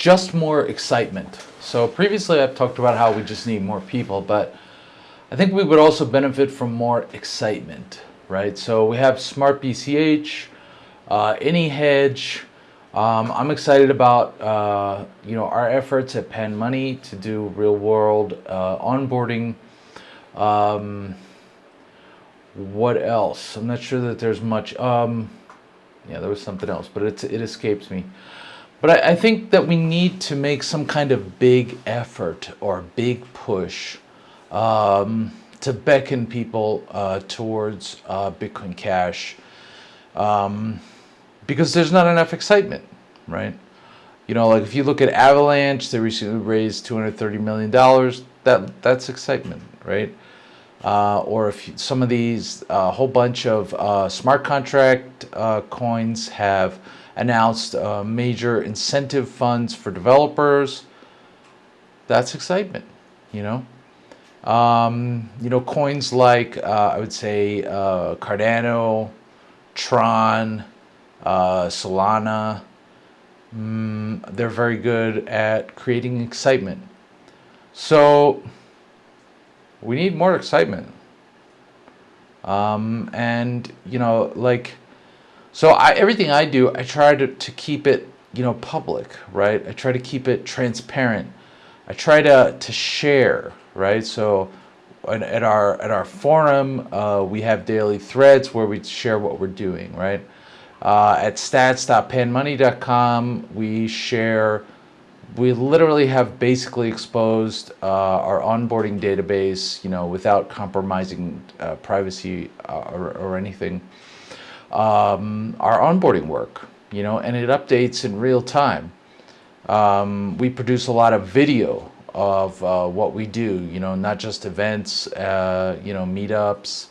just more excitement. So previously I've talked about how we just need more people, but I think we would also benefit from more excitement, right? So we have Smart BCH, uh, AnyHedge. Um, I'm excited about uh, you know our efforts at Pan Money to do real world uh, onboarding. Um, what else? I'm not sure that there's much. Um, yeah, there was something else, but it escapes me. But I, I think that we need to make some kind of big effort or big push um, to beckon people uh, towards uh, Bitcoin Cash um, because there's not enough excitement, right? You know, like if you look at Avalanche, they recently raised $230 million. That That's excitement, right? Uh, or if some of these, a uh, whole bunch of uh, smart contract uh, coins have announced uh, major incentive funds for developers. That's excitement, you know. Um, you know, coins like, uh, I would say, uh, Cardano, Tron, uh, Solana, mm, they're very good at creating excitement. So we need more excitement. Um, and, you know, like, so I, everything I do, I try to, to keep it, you know, public, right? I try to keep it transparent. I try to, to share, right? So at our, at our forum, uh, we have daily threads where we share what we're doing, right? Uh, at stats.panmoney.com, we share, we literally have basically exposed uh, our onboarding database, you know, without compromising uh, privacy uh, or, or anything um, our onboarding work, you know, and it updates in real time. Um, we produce a lot of video of uh, what we do, you know, not just events, uh, you know, meetups,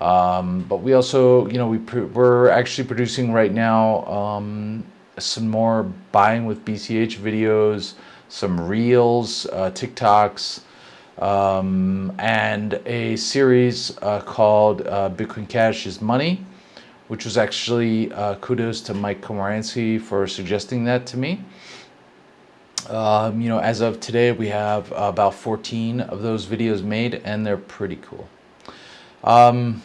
um, but we also, you know, we we're actually producing right now um, some more buying with BCH videos, some reels, uh, TikToks, um, and a series uh, called uh, Bitcoin Cash is Money which was actually uh, kudos to Mike Komaranski for suggesting that to me. Um, you know, as of today, we have about 14 of those videos made, and they're pretty cool. Um,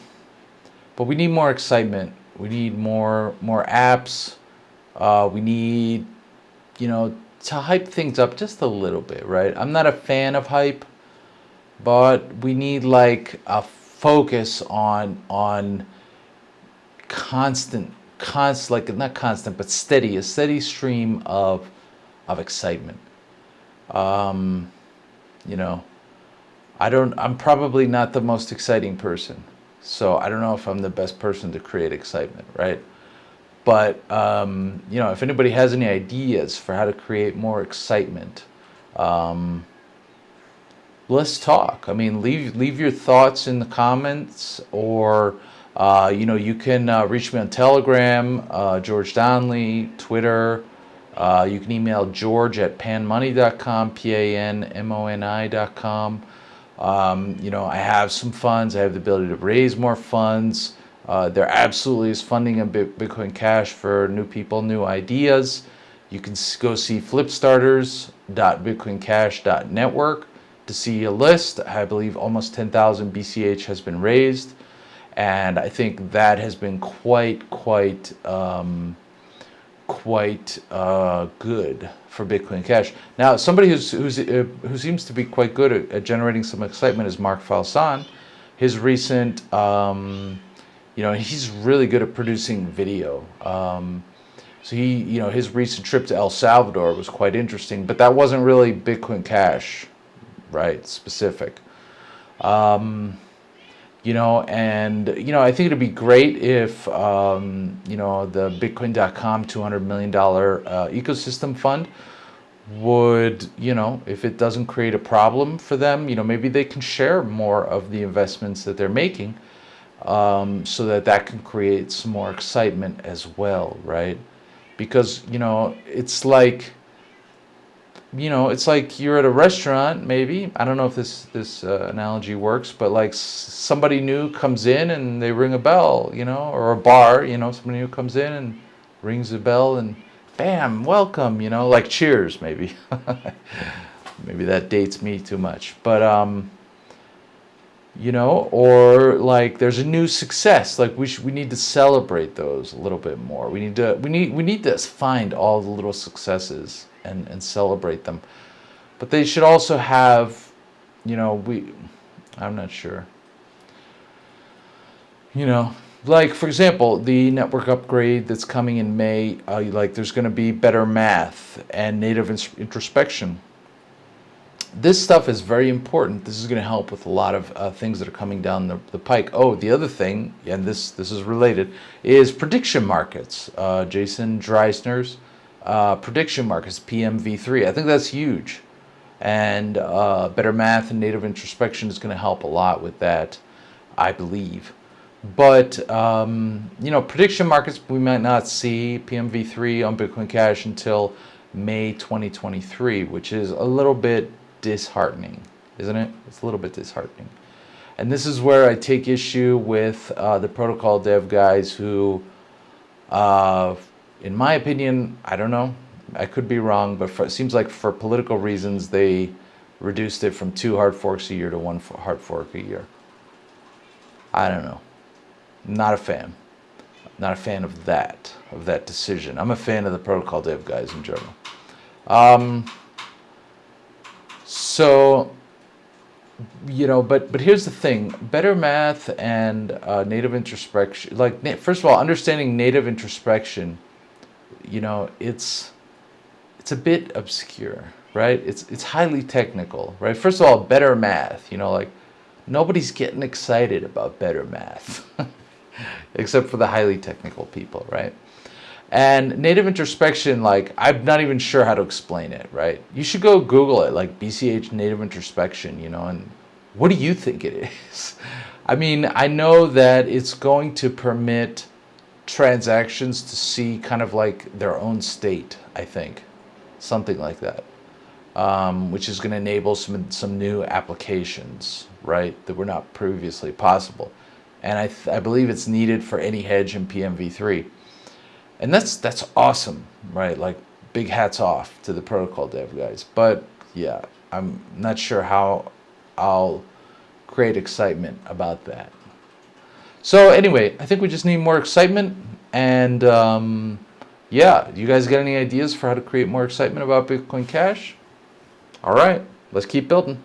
but we need more excitement. We need more more apps. Uh, we need, you know, to hype things up just a little bit, right? I'm not a fan of hype, but we need like a focus on on constant, constant, like not constant, but steady, a steady stream of, of excitement. Um, you know, I don't, I'm probably not the most exciting person. So I don't know if I'm the best person to create excitement, right? But, um, you know, if anybody has any ideas for how to create more excitement, um, let's talk. I mean, leave, leave your thoughts in the comments or, uh, you know, you can uh, reach me on Telegram, uh, George Donnelly, Twitter. Uh, you can email George at panmoney.com, P-A-N-M-O-N-I.com. Um, you know, I have some funds. I have the ability to raise more funds. Uh, there absolutely is funding in Bitcoin Cash for new people, new ideas. You can go see flipstarters.bitcoincash.network to see a list. I believe almost 10,000 BCH has been raised and I think that has been quite, quite, um, quite uh, good for Bitcoin Cash. Now, somebody who's, who's, uh, who seems to be quite good at, at, generating some excitement is Mark Falsan. His recent, um, you know, he's really good at producing video. Um, so he, you know, his recent trip to El Salvador was quite interesting, but that wasn't really Bitcoin Cash, right, specific. Um, you know, and, you know, I think it'd be great if, um, you know, the Bitcoin.com $200 million uh, ecosystem fund would, you know, if it doesn't create a problem for them, you know, maybe they can share more of the investments that they're making um, so that that can create some more excitement as well, right? Because, you know, it's like, you know, it's like you're at a restaurant, maybe. I don't know if this this uh, analogy works, but like somebody new comes in and they ring a bell, you know, or a bar, you know, somebody new comes in and rings a bell and bam, welcome, you know, like cheers maybe. maybe that dates me too much. But um you know, or like there's a new success, like we we need to celebrate those a little bit more. We need to we need we need to find all the little successes and and celebrate them. But they should also have, you know, we I'm not sure. You know, like for example, the network upgrade that's coming in May, uh, like there's going to be better math and native introspection. This stuff is very important. This is going to help with a lot of uh, things that are coming down the, the pike. Oh, the other thing, and this this is related, is prediction markets. Uh, Jason Dreyzehner's uh, prediction markets, PMV3. I think that's huge, and uh, better math and native introspection is going to help a lot with that, I believe. But um, you know, prediction markets we might not see PMV3 on Bitcoin Cash until May 2023, which is a little bit disheartening, isn't it? It's a little bit disheartening. And this is where I take issue with uh, the protocol dev guys who, uh, in my opinion, I don't know, I could be wrong, but for, it seems like for political reasons they reduced it from two hard forks a year to one hard fork a year. I don't know. Not a fan. Not a fan of that, of that decision. I'm a fan of the protocol dev guys in general. Um, so, you know, but but here's the thing: better math and uh, native introspection. Like, first of all, understanding native introspection. You know, it's it's a bit obscure, right? It's it's highly technical, right? First of all, better math. You know, like nobody's getting excited about better math. except for the highly technical people, right? And native introspection, like, I'm not even sure how to explain it, right? You should go Google it, like BCH native introspection, you know, and what do you think it is? I mean, I know that it's going to permit transactions to see kind of like their own state, I think, something like that, um, which is going to enable some, some new applications, right, that were not previously possible and I, I believe it's needed for AnyHedge in PMV3. And that's that's awesome, right? Like big hats off to the protocol dev guys. But yeah, I'm not sure how I'll create excitement about that. So anyway, I think we just need more excitement. And um, yeah, you guys got any ideas for how to create more excitement about Bitcoin Cash? All right, let's keep building.